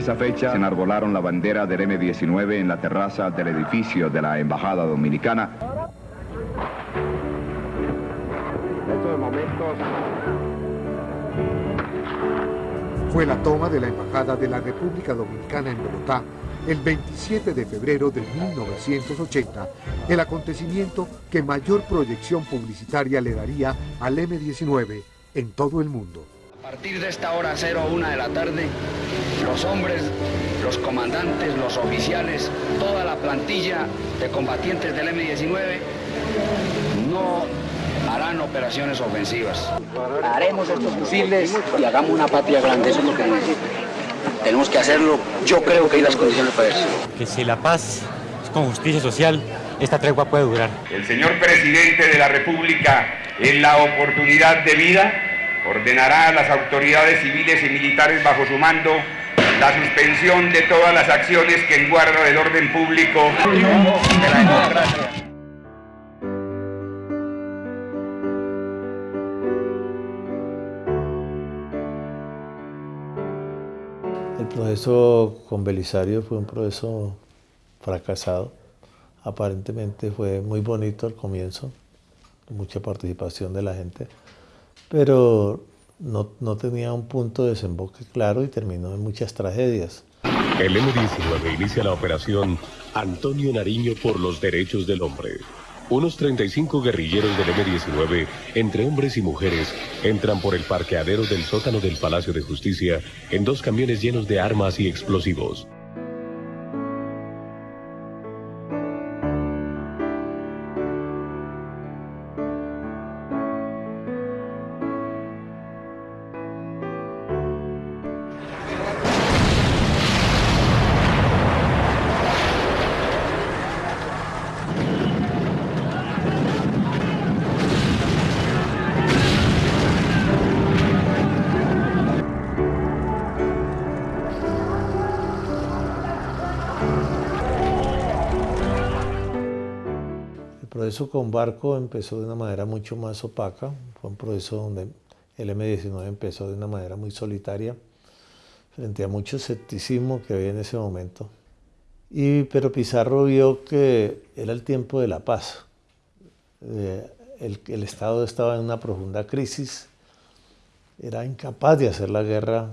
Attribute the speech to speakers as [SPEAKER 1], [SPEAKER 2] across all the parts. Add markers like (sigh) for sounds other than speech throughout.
[SPEAKER 1] Esa fecha se enarbolaron la bandera del M-19 en la terraza del edificio de la Embajada Dominicana.
[SPEAKER 2] Fue la toma de la Embajada de la República Dominicana en Bogotá el 27 de febrero de 1980, el acontecimiento que mayor proyección publicitaria le daría al M-19 en todo el mundo.
[SPEAKER 3] A partir de esta hora 01 de la tarde, los hombres, los comandantes, los oficiales, toda la plantilla de combatientes del M-19 no harán operaciones ofensivas.
[SPEAKER 4] Haremos estos fusiles y hagamos una patria grande, eso es lo que necesitamos. Tenemos que hacerlo, yo creo que hay las condiciones para eso.
[SPEAKER 5] Que si la paz es con justicia social, esta tregua puede durar.
[SPEAKER 6] El señor presidente de la República, en la oportunidad de vida, ordenará a las autoridades civiles y militares bajo su mando la suspensión de todas las acciones que en guarda del orden público de la democracia.
[SPEAKER 7] El proceso con Belisario fue un proceso fracasado. Aparentemente fue muy bonito al comienzo, mucha participación de la gente, pero no, no tenía un punto de desemboque claro y terminó en muchas tragedias.
[SPEAKER 8] El M-19 inicia la operación Antonio Nariño por los Derechos del Hombre. Unos 35 guerrilleros del M-19, entre hombres y mujeres, entran por el parqueadero del sótano del Palacio de Justicia en dos camiones llenos de armas y explosivos.
[SPEAKER 7] Proceso con Barco empezó de una manera mucho más opaca, fue un proceso donde el M-19 empezó de una manera muy solitaria, frente a mucho escepticismo que había en ese momento. Y, pero Pizarro vio que era el tiempo de la paz. Eh, el, el Estado estaba en una profunda crisis, era incapaz de hacer la guerra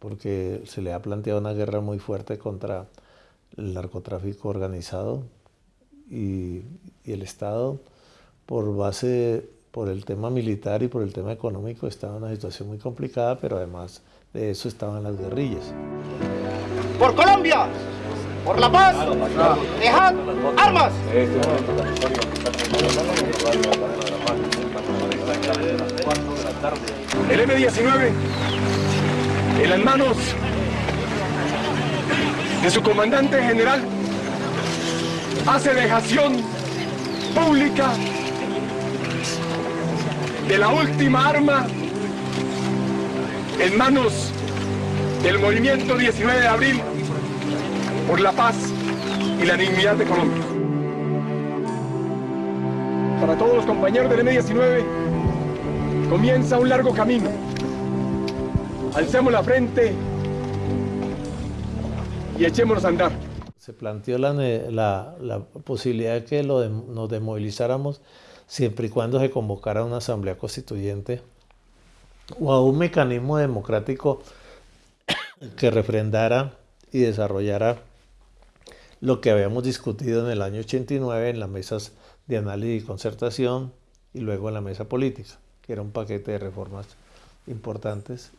[SPEAKER 7] porque se le ha planteado una guerra muy fuerte contra el narcotráfico organizado y, y el Estado, por base, por el tema militar y por el tema económico, estaba en una situación muy complicada, pero además de eso estaban las guerrillas.
[SPEAKER 9] ¡Por Colombia! ¡Por la paz! ¡Dejad armas!
[SPEAKER 10] El M-19 en las manos de su comandante general hace dejación pública de la última arma en manos del movimiento 19 de abril por la paz y la dignidad de Colombia. Para todos los compañeros del M19 comienza un largo camino. Alcemos la frente y echémonos a andar.
[SPEAKER 7] Se planteó la, la, posibilidad de que lo nos desmovilizáramos siempre y cuando se convocara una asamblea constituyente o a un mecanismo democrático que refrendara y desarrollara lo que habíamos discutido en el año 89 en las mesas de análisis y concertación y luego en la mesa política, que era un paquete de reformas importantes.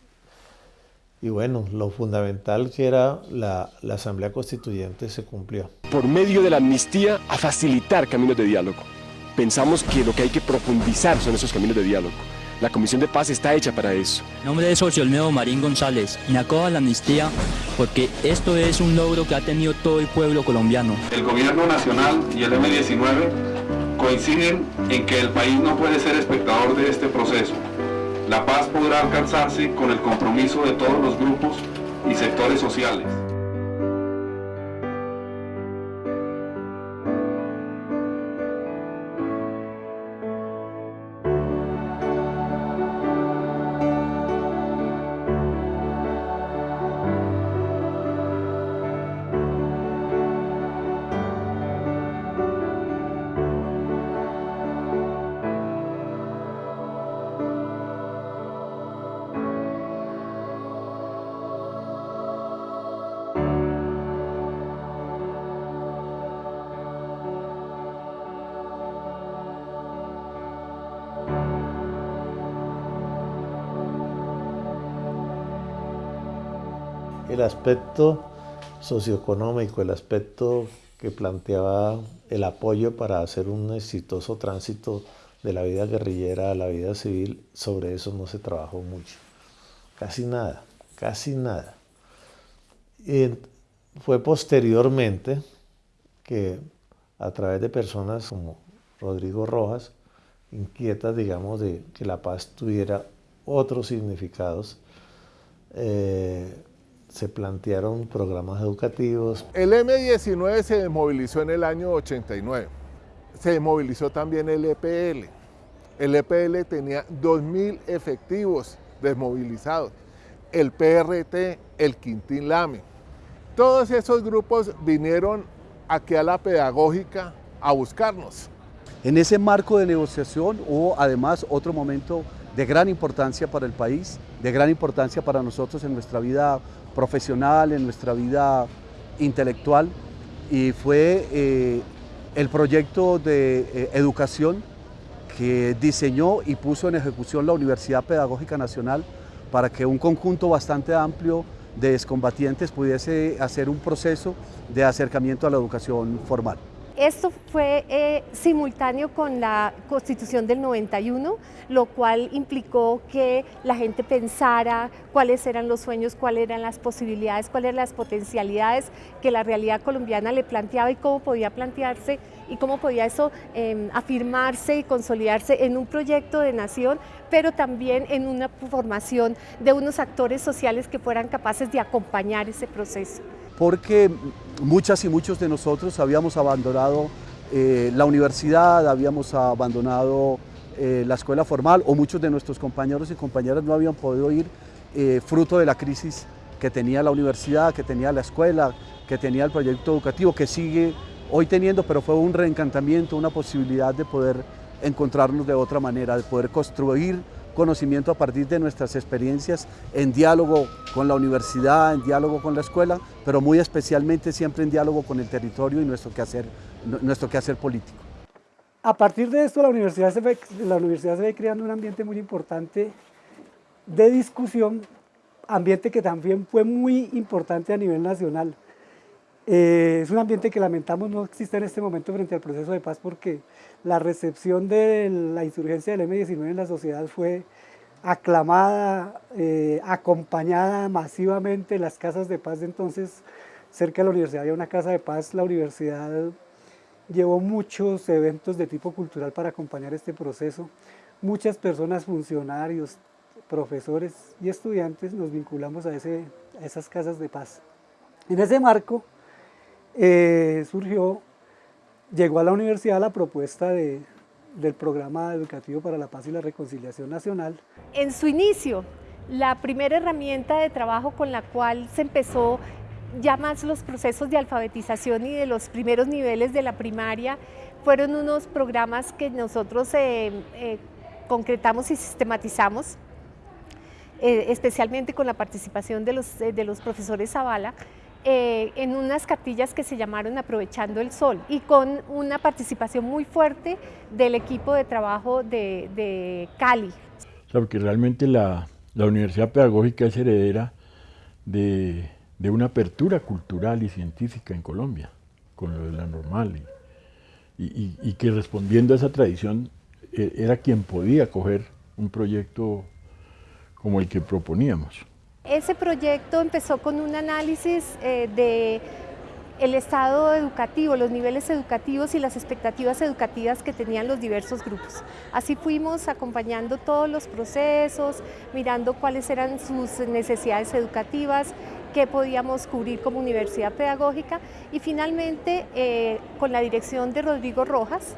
[SPEAKER 7] Y bueno, lo fundamental que era la, la Asamblea Constituyente se cumplió.
[SPEAKER 10] Por medio de la amnistía a facilitar caminos de diálogo. Pensamos que lo que hay que profundizar son esos caminos de diálogo. La Comisión de Paz está hecha para eso.
[SPEAKER 11] En nombre de Socio Olmedo Marín González, inacoba la amnistía porque esto es un logro que ha tenido todo el pueblo colombiano.
[SPEAKER 12] El gobierno nacional y el M-19 coinciden en que el país no puede ser espectador de este proceso. La paz podrá alcanzarse con el compromiso de todos los grupos y sectores sociales.
[SPEAKER 7] El aspecto socioeconómico, el aspecto que planteaba el apoyo para hacer un exitoso tránsito de la vida guerrillera a la vida civil, sobre eso no se trabajó mucho. Casi nada, casi nada. Fue posteriormente que a través de personas como Rodrigo Rojas, inquietas, digamos, de que la paz tuviera otros significados, eh, se plantearon programas educativos.
[SPEAKER 13] El M19 se desmovilizó en el año 89. Se desmovilizó también el EPL. El EPL tenía 2.000 efectivos desmovilizados. El PRT, el Quintín Lame. Todos esos grupos vinieron aquí a la pedagógica a buscarnos.
[SPEAKER 14] En ese marco de negociación hubo además otro momento de gran importancia para el país, de gran importancia para nosotros en nuestra vida profesional, en nuestra vida intelectual, y fue eh, el proyecto de eh, educación que diseñó y puso en ejecución la Universidad Pedagógica Nacional para que un conjunto bastante amplio de excombatientes pudiese hacer un proceso de acercamiento a la educación formal.
[SPEAKER 15] Esto fue eh, simultáneo con la Constitución del 91, lo cual implicó que la gente pensara cuáles eran los sueños, cuáles eran las posibilidades, cuáles eran las potencialidades que la realidad colombiana le planteaba y cómo podía plantearse y cómo podía eso em, afirmarse y consolidarse en un proyecto de nación, pero también en una formación de unos actores sociales que fueran capaces de acompañar ese proceso
[SPEAKER 14] porque muchas y muchos de nosotros habíamos abandonado eh, la universidad, habíamos abandonado eh, la escuela formal o muchos de nuestros compañeros y compañeras no habían podido ir eh, fruto de la crisis que tenía la universidad, que tenía la escuela, que tenía el proyecto educativo, que sigue hoy teniendo, pero fue un reencantamiento, una posibilidad de poder encontrarnos de otra manera, de poder construir conocimiento a partir de nuestras experiencias en diálogo con la universidad, en diálogo con la escuela, pero muy especialmente siempre en diálogo con el territorio y nuestro quehacer, nuestro quehacer político.
[SPEAKER 16] A partir de esto la universidad, se ve, la universidad se ve creando un ambiente muy importante de discusión, ambiente que también fue muy importante a nivel nacional. Eh, es un ambiente que lamentamos no existe en este momento frente al proceso de paz porque la recepción de la insurgencia del M-19 en la sociedad fue aclamada, eh, acompañada masivamente en las casas de paz de entonces. Cerca de la universidad había una casa de paz, la universidad llevó muchos eventos de tipo cultural para acompañar este proceso. Muchas personas, funcionarios, profesores y estudiantes nos vinculamos a, ese, a esas casas de paz. En ese marco eh, surgió llegó a la universidad la propuesta de, del programa educativo para la paz y la reconciliación nacional.
[SPEAKER 15] En su inicio, la primera herramienta de trabajo con la cual se empezó ya más los procesos de alfabetización y de los primeros niveles de la primaria fueron unos programas que nosotros eh, eh, concretamos y sistematizamos, especialmente con la participación de los, de los profesores Zavala, eh, en unas cartillas que se llamaron Aprovechando el Sol y con una participación muy fuerte del equipo de trabajo de, Cali.
[SPEAKER 17] porque realmente la, Universidad Pedagógica es heredera de, una apertura cultural y científica en Colombia, con lo de la normal, y, que respondiendo a esa tradición eh, era quien podía coger un proyecto como el que proponíamos.
[SPEAKER 15] Ese proyecto empezó con un análisis eh, de el estado educativo, los niveles educativos y las expectativas educativas que tenían los diversos grupos. Así fuimos acompañando todos los procesos, mirando cuáles eran sus necesidades educativas, qué podíamos cubrir como universidad pedagógica y finalmente eh, con la dirección de Rodrigo Rojas,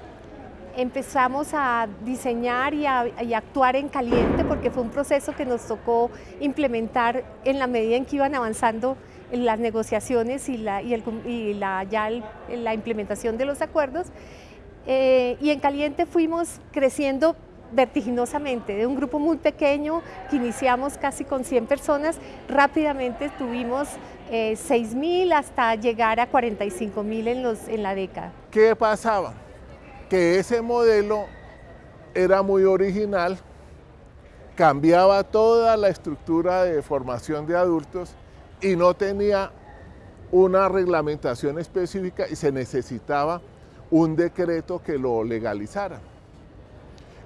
[SPEAKER 15] empezamos a diseñar y a, actuar en caliente porque fue un proceso que nos tocó implementar en la medida en que iban avanzando las negociaciones y la, ya la implementación de los acuerdos. Eh, y en caliente fuimos creciendo vertiginosamente, de un grupo muy pequeño que iniciamos casi con 100 personas, rápidamente tuvimos eh, 6.000 hasta llegar a 45.000 en, en la década.
[SPEAKER 13] ¿Qué pasaba? Que ese modelo era muy original, cambiaba toda la estructura de formación de adultos y no tenía una reglamentación específica y se necesitaba un decreto que lo legalizara.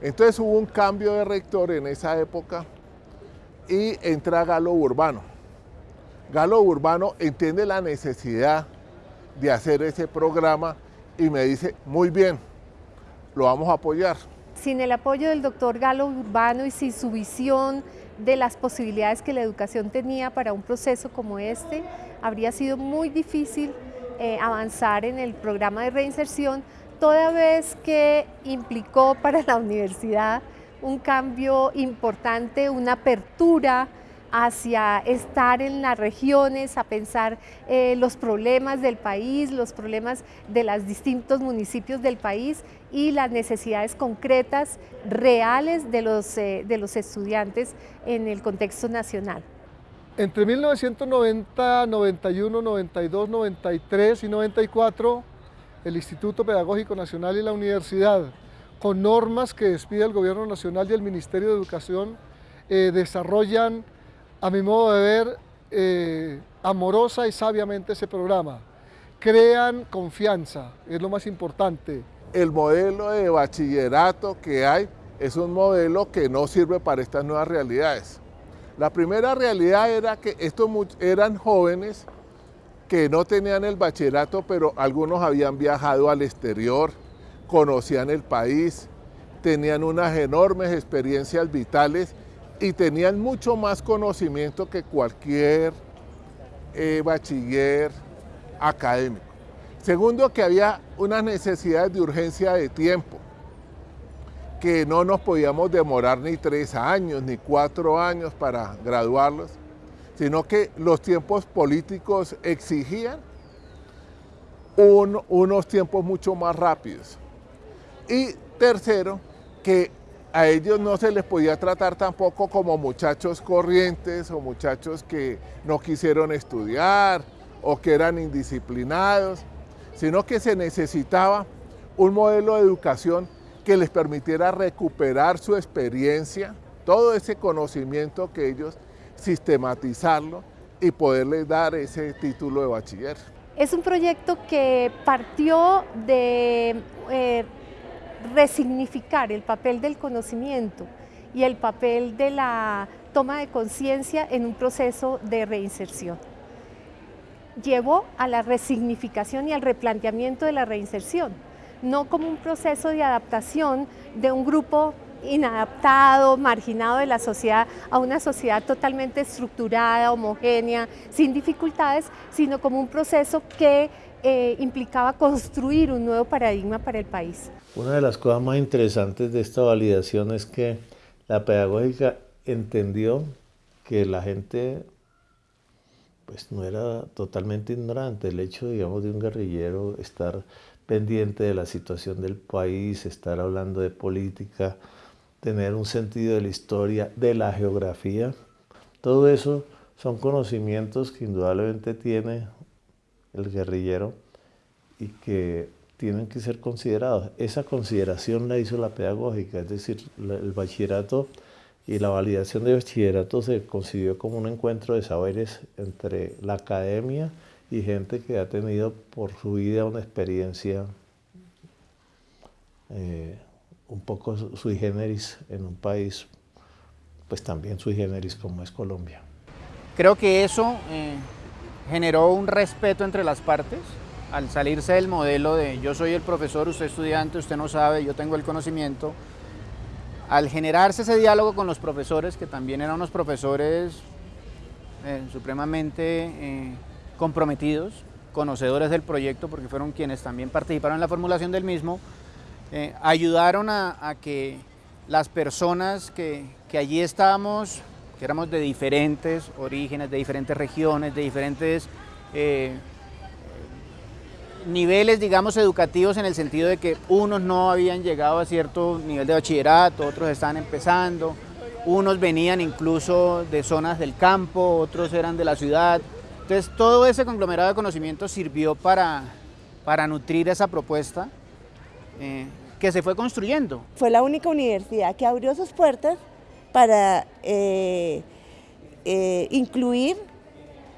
[SPEAKER 13] Entonces hubo un cambio de rector en esa época y entra Galo Urbano. Galo Urbano entiende la necesidad de hacer ese programa y me dice, muy bien, lo vamos a apoyar.
[SPEAKER 15] Sin el apoyo del doctor Galo Urbano y sin su visión de las posibilidades que la educación tenía para un proceso como este, habría sido muy difícil eh, avanzar en el programa de reinserción, toda vez que implicó para la (laughs) universidad un cambio importante, una apertura hacia estar en las regiones, a pensar eh, los problemas del país, los problemas de los distintos municipios del país y las necesidades concretas, reales de los, eh, de los estudiantes en el contexto nacional.
[SPEAKER 18] Entre 1990, 91, 92, 93 y 94, el Instituto Pedagógico Nacional y la Universidad, con normas que despide el Gobierno Nacional y el Ministerio de Educación, eh, desarrollan a mi modo de ver, eh, amorosa y sabiamente ese programa. Crean confianza, es lo más importante.
[SPEAKER 13] El modelo de bachillerato que hay es un modelo que no sirve para estas nuevas realidades. La primera realidad era que estos eran jóvenes que no tenían el bachillerato, pero algunos habían viajado al exterior, conocían el país, tenían unas enormes experiencias vitales y tenían mucho más conocimiento que cualquier eh, bachiller académico. Segundo, que había unas necesidades de urgencia de tiempo, que no nos podíamos demorar ni tres años ni cuatro años para graduarlos, sino que los tiempos políticos exigían unos tiempos mucho más rápidos. Y tercero, que a ellos no se les podía tratar tampoco como muchachos corrientes o muchachos que no quisieron estudiar o que eran indisciplinados, sino que se necesitaba un modelo de educación que les permitiera recuperar su experiencia, todo ese conocimiento que ellos sistematizarlo y poderles dar ese título de bachiller.
[SPEAKER 15] Es un proyecto que partió de eh, resignificar el papel del conocimiento y el papel de la toma de conciencia en un proceso de reinserción. Llevó a la resignificación y al replanteamiento de la reinserción, no como un proceso de adaptación de un grupo inadaptado, marginado de la sociedad a una sociedad totalmente estructurada, homogénea, sin dificultades, sino como un proceso que eh, implicaba construir un nuevo paradigma para el país.
[SPEAKER 7] Una de las cosas más interesantes de esta validación es que la pedagógica entendió que la gente pues no era totalmente ignorante. El hecho, digamos, de un guerrillero estar pendiente de la situación del país, estar hablando de política, tener un sentido de la historia, de la geografía, todo eso son conocimientos que indudablemente tiene el guerrillero y que tienen que ser considerados. Esa consideración la hizo la pedagógica, es decir, el bachillerato y la validación de bachillerato se concibió como un encuentro de saberes entre la academia y gente que ha tenido por su vida una experiencia eh, un poco sui generis en un país, pues también sui generis como es Colombia.
[SPEAKER 19] Creo que eso eh, generó un respeto entre las partes, al salirse del modelo de yo soy el profesor, usted estudiante, usted no sabe, yo tengo el conocimiento, al generarse ese diálogo con los profesores, que también eran unos profesores eh, supremamente eh, comprometidos, conocedores del proyecto, porque fueron quienes también participaron en la formulación del mismo, eh, ayudaron a, que las personas que, que allí estábamos, que éramos de diferentes orígenes, de diferentes regiones, de diferentes niveles, digamos, educativos en el sentido de que unos no habían llegado a cierto nivel de bachillerato, otros estaban empezando, unos venían incluso de zonas del campo, otros eran de la ciudad. Entonces todo ese conglomerado de conocimientos sirvió para, para nutrir esa propuesta eh, que se fue construyendo.
[SPEAKER 20] Fue la única universidad que abrió sus puertas para eh, eh, incluir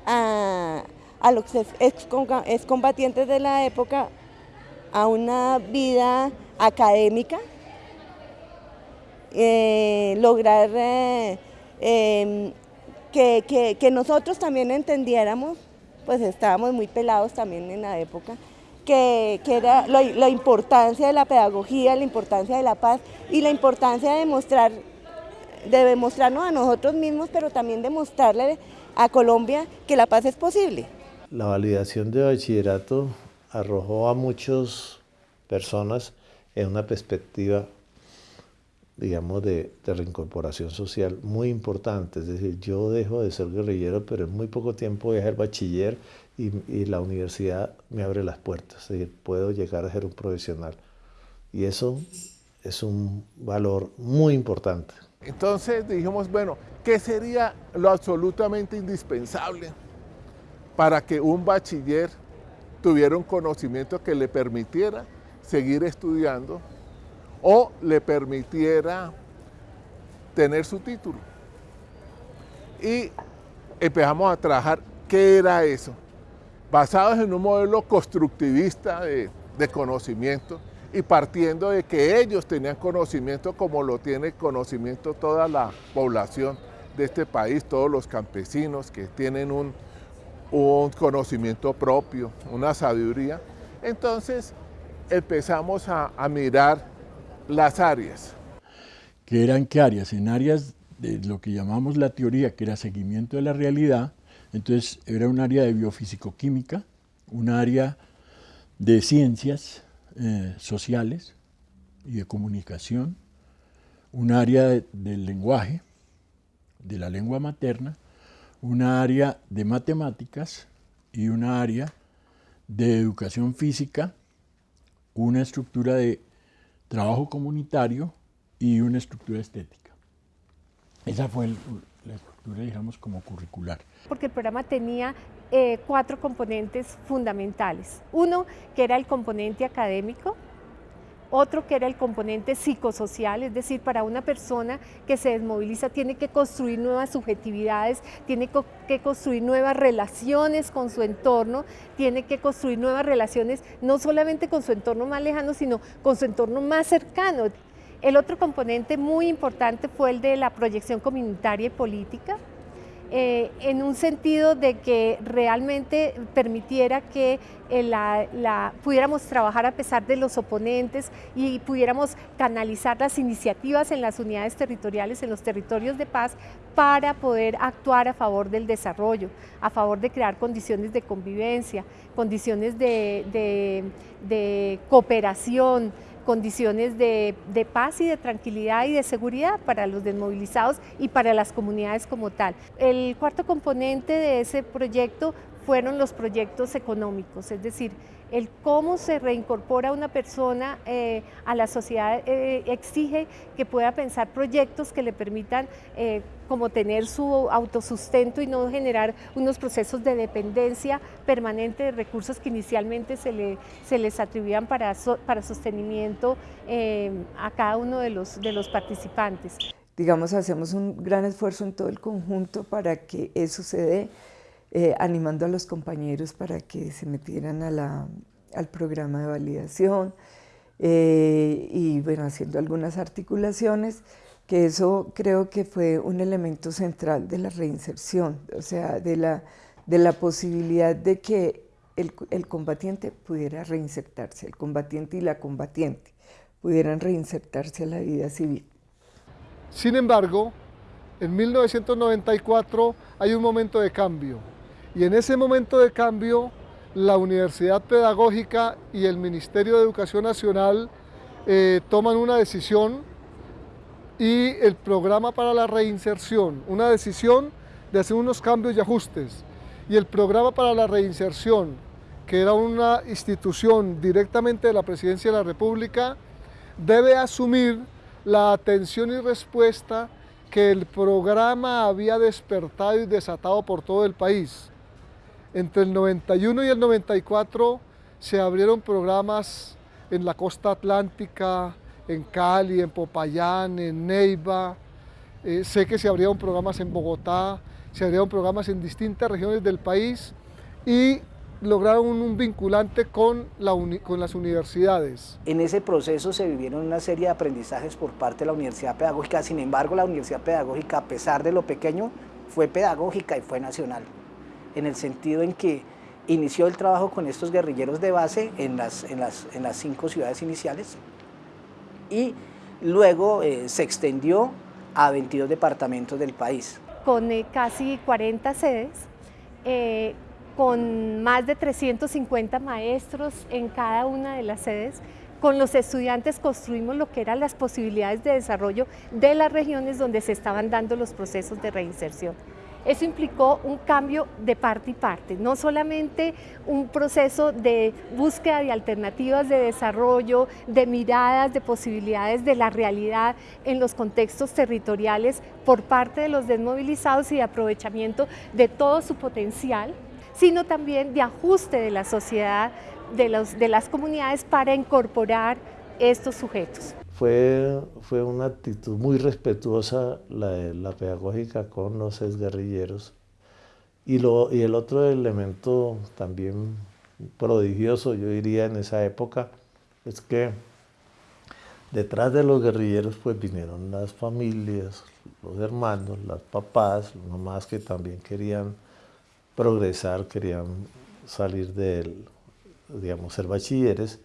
[SPEAKER 20] a, los excombatientes de la época a una vida académica, eh, lograr em, que, nosotros también entendiéramos, pues estábamos muy pelados también en la época, que, era la, importancia de la pedagogía, la importancia de la paz y la importancia de demostrar, de demostrarnos a nosotros mismos, pero también demostrarle a Colombia que la paz es posible.
[SPEAKER 7] La validación de bachillerato arrojó a muchas personas en una perspectiva, digamos, de, reincorporación social muy importante. Es decir, yo dejo de ser guerrillero, pero en muy poco tiempo voy a ser bachiller y, la universidad me abre las puertas. Es decir, puedo llegar a ser un profesional. Y eso es un valor muy importante.
[SPEAKER 13] Entonces dijimos, bueno, ¿qué sería lo absolutamente indispensable para que un bachiller tuviera un conocimiento que le permitiera seguir estudiando o le permitiera tener su título. Y empezamos a trabajar qué era eso, basados en un modelo constructivista de, de conocimiento y partiendo de que ellos tenían conocimiento como lo tiene conocimiento toda la población de este país, todos los campesinos que tienen un, un conocimiento propio, una sabiduría. Entonces empezamos a, mirar las áreas.
[SPEAKER 17] ¿Qué eran qué áreas? En áreas de lo que llamamos la teoría, que era seguimiento de la realidad, entonces era un área de biofísico-química, un área de ciencias eh, sociales y de comunicación, un área del lenguaje, de la lengua materna, una área de matemáticas y una área de educación física, una estructura de trabajo comunitario y una estructura estética. Esa fue la estructura, digamos, como curricular.
[SPEAKER 15] Porque el programa tenía eh, cuatro componentes fundamentales. Uno, que era el componente académico, otro que era el componente psicosocial, es decir, para una persona que se desmoviliza tiene que construir nuevas subjetividades, tiene que construir nuevas relaciones con su entorno, tiene que construir nuevas relaciones no solamente con su entorno más lejano, sino con su entorno más cercano. El otro componente muy importante fue el de la proyección comunitaria y política, eh, en un sentido de que realmente permitiera que eh, la, pudiéramos trabajar a pesar de los oponentes y pudiéramos canalizar las iniciativas en las unidades territoriales, en los territorios de paz, para poder actuar a favor del desarrollo, a favor de crear condiciones de convivencia, condiciones de cooperación, condiciones de, paz y de tranquilidad y de seguridad para los desmovilizados y para las comunidades como tal. El cuarto componente de ese proyecto fueron los proyectos económicos, es decir, el cómo se reincorpora una persona eh, a la sociedad eh, exige que pueda pensar proyectos que le permitan eh, como tener su autosustento y no generar unos procesos de dependencia permanente de recursos que inicialmente se, le, se les atribuían para, para sostenimiento a cada uno de los, de los participantes.
[SPEAKER 21] Digamos, hacemos un gran esfuerzo en todo el conjunto para que eso se dé eh, animando a los compañeros para que se metieran al programa de validación eh, y bueno, haciendo algunas articulaciones, que eso creo que fue un elemento central de la reinserción, o sea, de la, de la posibilidad de que el, el combatiente pudiera reinsertarse, el combatiente y la combatiente pudieran reinsertarse a la vida civil.
[SPEAKER 18] Sin embargo, en 1994 hay un momento de cambio. Y en ese momento de cambio, la Universidad Pedagógica y el Ministerio de Educación Nacional eh, toman una decisión y el programa para la reinserción, una decisión de hacer unos cambios y ajustes. Y el programa para la reinserción, que era una institución directamente de la Presidencia de la República, debe asumir la atención y respuesta que el programa había despertado y desatado por todo el país. Entre el 91 y el 94 se abrieron programas en la costa atlántica, en Cali, en Popayán, en Neiva. Eh, sé que se abrieron programas en Bogotá se abrieron programas en distintas regiones del país y lograron un vinculante con, con las universidades.
[SPEAKER 22] En ese proceso se vivieron una serie de aprendizajes por parte de la Universidad Pedagógica, sin embargo la Universidad Pedagógica, a pesar de lo pequeño, fue pedagógica y fue nacional, en el sentido en que inició el trabajo con estos guerrilleros de base en las, en las, en las cinco ciudades iniciales y luego eh, se extendió a 22 departamentos del país.
[SPEAKER 15] Con eh, casi 40 sedes, eh, con más de 350 maestros en cada una de las sedes, con los estudiantes construimos lo que eran las posibilidades de desarrollo de las regiones donde se estaban dando los procesos de reinserción. Eso implicó un cambio de parte y parte, no solamente un proceso de búsqueda de alternativas de desarrollo, de miradas, de posibilidades de la realidad en los contextos territoriales por parte de los desmovilizados y de aprovechamiento de todo su potencial, sino también de ajuste de la sociedad, de, de las comunidades para incorporar estos sujetos.
[SPEAKER 7] Fue, fue una actitud muy respetuosa la, pedagógica con los exguerrilleros. Y, lo, y el otro elemento también prodigioso, yo diría, en esa época, es que detrás de los guerrilleros pues vinieron las familias, los hermanos, las papás, las mamás que también querían progresar, querían salir del, digamos, ser bachilleres,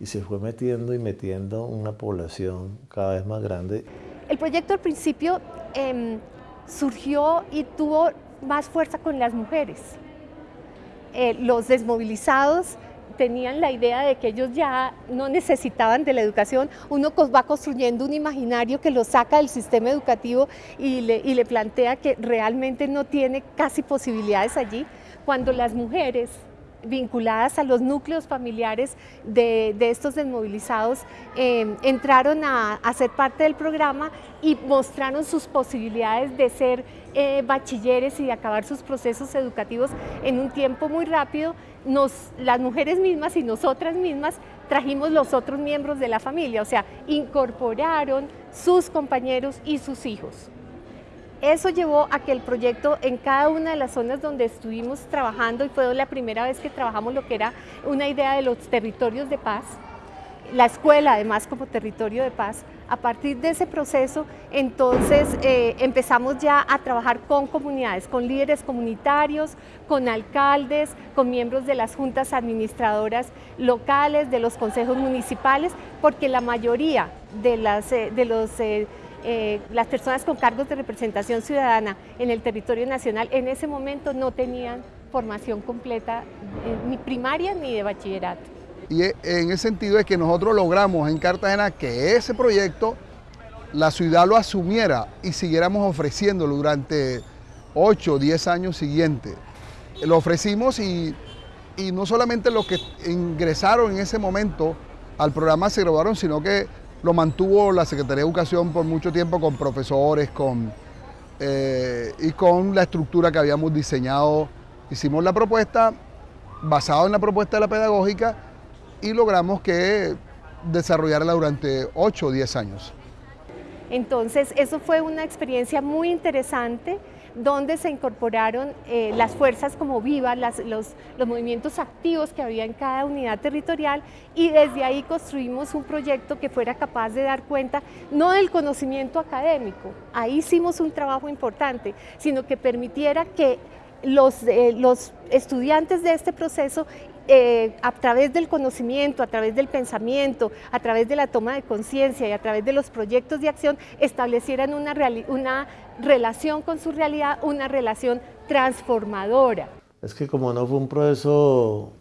[SPEAKER 7] y se fue metiendo y metiendo una población cada vez más grande.
[SPEAKER 15] El proyecto al principio em, surgió y tuvo más fuerza con las mujeres. Eh, los desmovilizados tenían la idea de que ellos ya no necesitaban de la educación, uno va construyendo un imaginario que lo saca del sistema educativo y le, y le plantea que realmente no tiene casi posibilidades allí, cuando las mujeres vinculadas a los núcleos familiares de, estos desmovilizados em, entraron a, ser parte del programa y mostraron sus posibilidades de ser eh, bachilleres y de acabar sus procesos educativos en un tiempo muy rápido. Nos, las mujeres mismas y nosotras mismas trajimos los otros miembros de la familia, o sea, incorporaron sus compañeros y sus hijos. Eso llevó a que el proyecto en cada una de las zonas donde estuvimos trabajando, y fue la primera vez que trabajamos lo que era una idea de los territorios de paz, la escuela además como territorio de paz, a partir de ese proceso, entonces eh, empezamos ya a trabajar con comunidades, con líderes comunitarios, con alcaldes, con miembros de las juntas administradoras locales, de los consejos municipales, porque la mayoría de, las, eh, de los eh, eh, las personas con cargos de representación ciudadana en el territorio nacional en ese momento no tenían formación completa eh, ni primaria ni de bachillerato.
[SPEAKER 23] Y e, en ese sentido es que nosotros logramos en Cartagena que ese proyecto la ciudad lo asumiera y siguiéramos ofreciéndolo durante 8 o 10 años siguientes. Lo ofrecimos y, y no solamente los que ingresaron en ese momento al programa se graduaron, sino que lo mantuvo la Secretaría de Educación por mucho tiempo con profesores con, eh, y con la estructura que habíamos diseñado. Hicimos la propuesta basado en la propuesta de la pedagógica y logramos que desarrollarla durante 8 o 10 años.
[SPEAKER 15] Entonces, eso fue una experiencia muy interesante donde se incorporaron eh, las fuerzas como vivas, los, los movimientos activos que había en cada unidad territorial y desde ahí construimos un proyecto que fuera capaz de dar cuenta no del conocimiento académico, ahí hicimos un trabajo importante, sino que permitiera que los, eh, los estudiantes de este proceso eh, a través del conocimiento, a través del pensamiento, a través de la toma de conciencia y a través de los proyectos de acción, establecieran una, una relación con su realidad, una relación transformadora.
[SPEAKER 7] Es que como no fue un proceso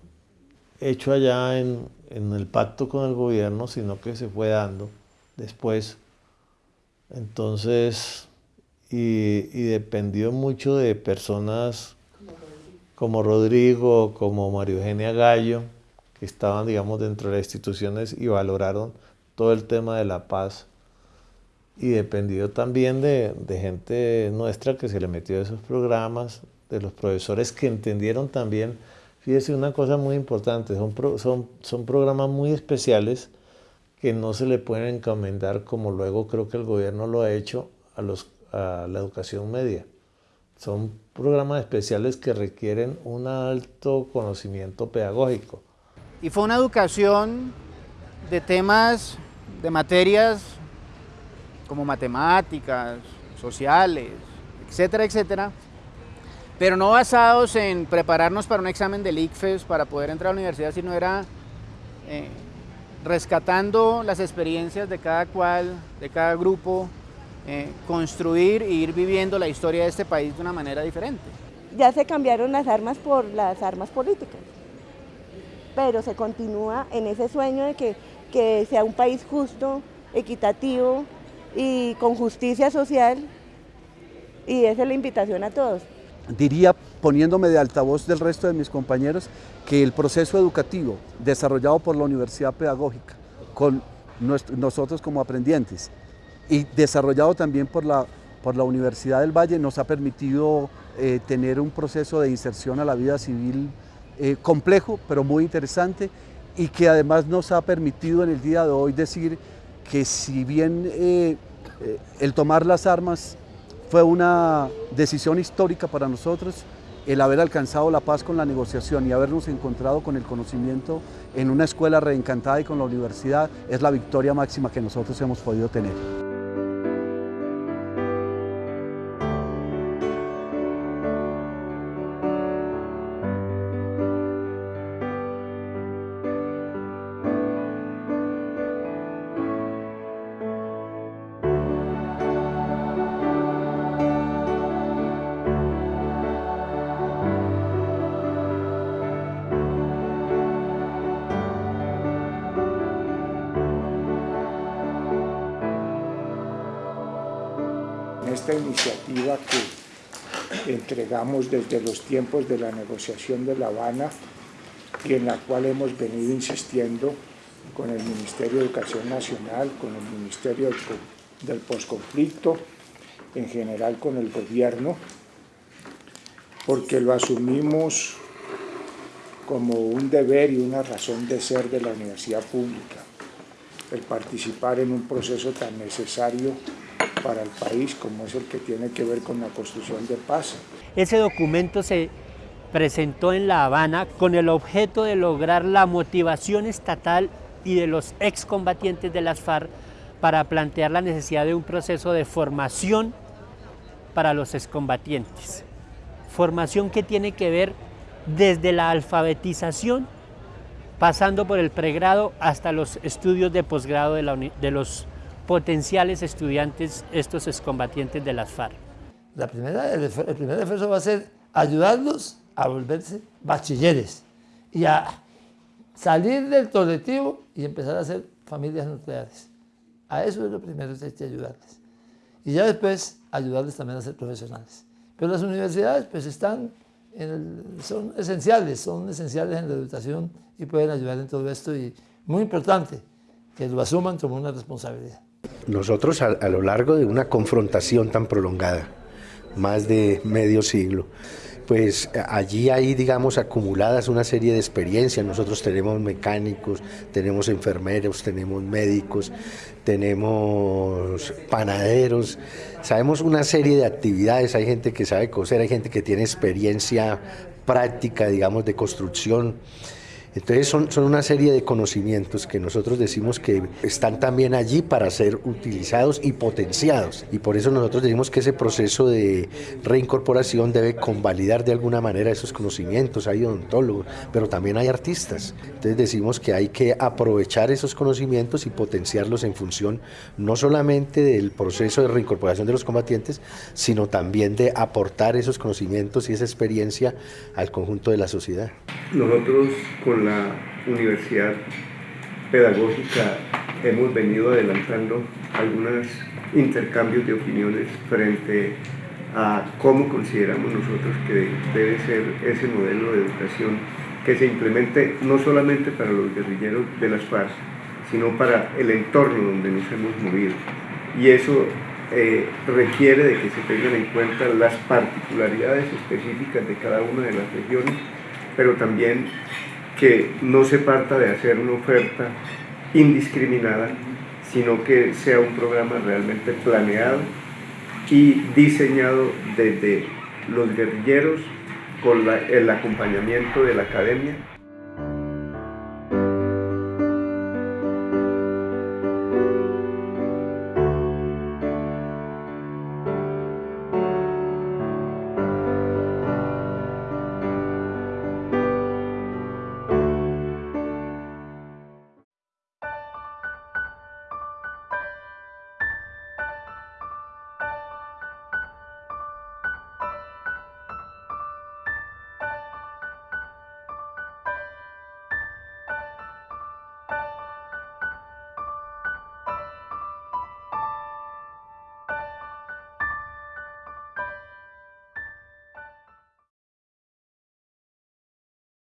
[SPEAKER 7] hecho allá en, en el pacto con el gobierno, sino que se fue dando después, entonces, y, y dependió mucho de personas como Rodrigo, como María Eugenia Gallo, que estaban, digamos, dentro de las instituciones y valoraron todo el tema de la paz. Y dependió también de, gente nuestra que se le metió a esos programas, de los profesores que entendieron también, fíjese una cosa muy importante, son, son, son programas muy especiales que no se le pueden encomendar como luego creo que el gobierno lo ha hecho a, los, a la educación media Son programas especiales que requieren un alto conocimiento pedagógico.
[SPEAKER 19] Y fue una educación de temas, de materias como matemáticas, sociales, etcétera, etcétera, pero no basados en prepararnos para un examen del ICFES para poder entrar a la universidad, sino era eh, rescatando las experiencias de cada cual, de cada grupo, eh, construir e ir viviendo la historia de este país de una manera diferente.
[SPEAKER 20] Ya se cambiaron las armas por las armas políticas, pero se continúa en ese sueño de que, que sea un país justo, equitativo y con justicia social y esa es la invitación a todos.
[SPEAKER 14] Diría, poniéndome de altavoz del resto de mis compañeros, que el proceso educativo desarrollado por la Universidad Pedagógica, con nosotros como aprendientes, y desarrollado también por la, por la Universidad del Valle, nos ha permitido eh, tener un proceso de inserción a la vida civil eh, complejo, pero muy interesante, y que además nos ha permitido en el día de hoy decir que si bien eh, el tomar las armas fue una decisión histórica para nosotros el haber alcanzado la paz con la negociación y habernos encontrado con el conocimiento en una escuela reencantada y con la universidad es la victoria máxima que nosotros hemos podido tener.
[SPEAKER 24] Esta iniciativa que entregamos desde los tiempos de la negociación de La Habana y en la cual hemos venido insistiendo con el Ministerio de Educación Nacional, con el Ministerio del Postconflicto, en general con el gobierno, porque lo asumimos como un deber y una razón de ser de la universidad pública, el participar en un proceso tan necesario para el país como es el que tiene que ver con la construcción de paz.
[SPEAKER 25] Ese documento se presentó en La Habana con el objeto de lograr la motivación estatal y de los excombatientes de las FARC para plantear la necesidad de un proceso de formación para los excombatientes. Formación que tiene que ver desde la alfabetización, pasando por el pregrado hasta los estudios de posgrado de, de los potenciales estudiantes, estos excombatientes de las FARC.
[SPEAKER 26] La primera, el, primer esfuerzo va a ser ayudarlos a volverse bachilleres y a salir del colectivo y empezar a hacer familias nucleares. A eso es lo primero que hay que ayudarles. Y ya después ayudarles también a ser profesionales. Pero las universidades pues están, son esenciales, son esenciales en la educación y pueden ayudar en todo esto y muy importante que lo asuman como una responsabilidad.
[SPEAKER 27] Nosotros a, lo largo de una confrontación tan prolongada, más de medio siglo, pues allí hay, digamos, acumuladas una serie de experiencias. Nosotros tenemos mecánicos, tenemos enfermeros, tenemos médicos, tenemos panaderos, sabemos una serie de actividades. Hay gente que sabe coser, hay gente que tiene experiencia práctica, digamos, de construcción. Entonces son, son una serie de conocimientos que nosotros decimos que están también allí para ser utilizados y potenciados. Y por eso nosotros decimos que ese proceso de reincorporación debe convalidar de alguna manera esos conocimientos. Hay odontólogos, pero también hay artistas. Entonces decimos que hay que aprovechar esos conocimientos y potenciarlos en función no solamente del proceso de reincorporación de los combatientes, sino también de aportar esos conocimientos y esa experiencia al conjunto de la sociedad.
[SPEAKER 28] Nosotros con la Universidad Pedagógica hemos venido adelantando algunos intercambios de opiniones frente a cómo consideramos nosotros que debe ser ese modelo de educación que se implemente no solamente para los guerrilleros de las FARC, sino para el entorno donde nos hemos movido. Y eso eh, requiere de que se tengan en cuenta las particularidades específicas de cada una de las regiones, pero también que no se parta de hacer una oferta indiscriminada, sino que sea un programa realmente planeado y diseñado desde los guerrilleros con el acompañamiento de la academia.